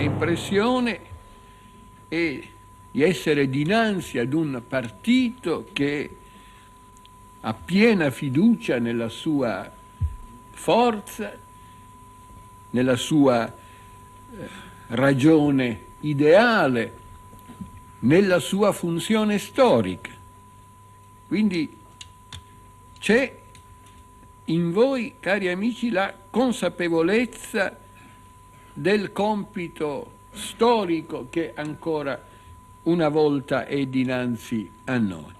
impressione è di essere dinanzi ad un partito che ha piena fiducia nella sua forza, nella sua eh, ragione ideale, nella sua funzione storica. Quindi c'è in voi, cari amici, la consapevolezza del compito storico che ancora una volta è dinanzi a noi.